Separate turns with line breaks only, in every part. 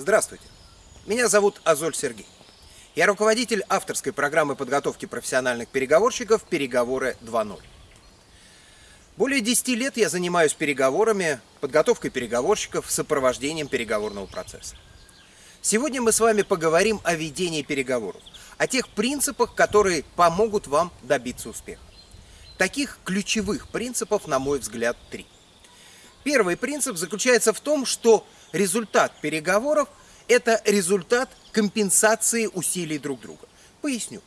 Здравствуйте, меня зовут Азоль Сергей. Я руководитель авторской программы подготовки профессиональных переговорщиков «Переговоры 2.0». Более 10 лет я занимаюсь переговорами, подготовкой переговорщиков, сопровождением переговорного процесса. Сегодня мы с вами поговорим о ведении переговоров, о тех принципах, которые помогут вам добиться успеха. Таких ключевых принципов, на мой взгляд, три. Первый принцип заключается в том, что результат переговоров – это результат компенсации усилий друг друга. Поясню.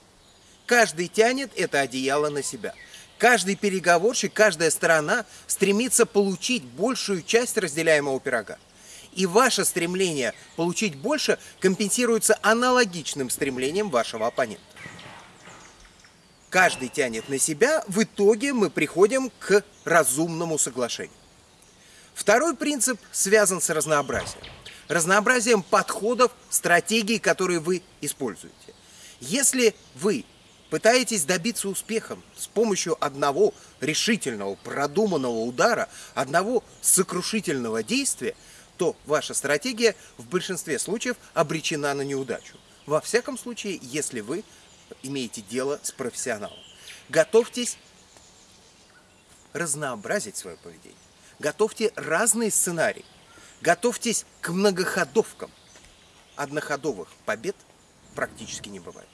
Каждый тянет это одеяло на себя. Каждый переговорщик, каждая сторона стремится получить большую часть разделяемого пирога. И ваше стремление получить больше компенсируется аналогичным стремлением вашего оппонента. Каждый тянет на себя, в итоге мы приходим к разумному соглашению. Второй принцип связан с разнообразием. Разнообразием подходов, стратегий, которые вы используете. Если вы пытаетесь добиться успеха с помощью одного решительного, продуманного удара, одного сокрушительного действия, то ваша стратегия в большинстве случаев обречена на неудачу. Во всяком случае, если вы имеете дело с профессионалом. Готовьтесь разнообразить свое поведение. Готовьте разные сценарии. Готовьтесь к многоходовкам. Одноходовых побед практически не бывает.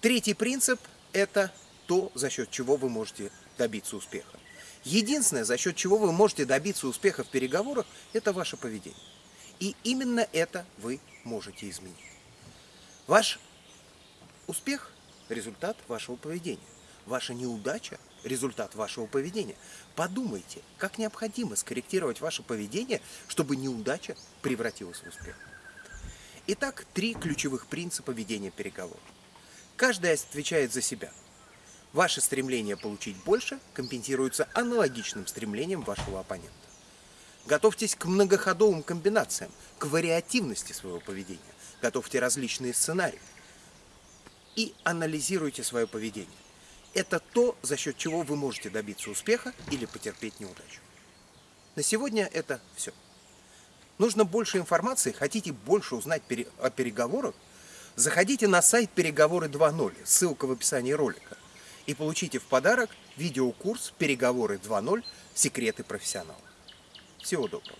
Третий принцип – это то, за счет чего вы можете добиться успеха. Единственное, за счет чего вы можете добиться успеха в переговорах, это ваше поведение. И именно это вы можете изменить. Ваш Успех – результат вашего поведения. Ваша неудача – результат вашего поведения. Подумайте, как необходимо скорректировать ваше поведение, чтобы неудача превратилась в успех. Итак, три ключевых принципа ведения переговоров. Каждый отвечает за себя. Ваше стремление получить больше компенсируется аналогичным стремлением вашего оппонента. Готовьтесь к многоходовым комбинациям, к вариативности своего поведения. Готовьте различные сценарии и анализируйте свое поведение. Это то, за счет чего вы можете добиться успеха или потерпеть неудачу. На сегодня это все. Нужно больше информации, хотите больше узнать о переговорах, заходите на сайт «Переговоры 2.0», ссылка в описании ролика, и получите в подарок видеокурс «Переговоры 2.0. Секреты профессионала». Всего доброго.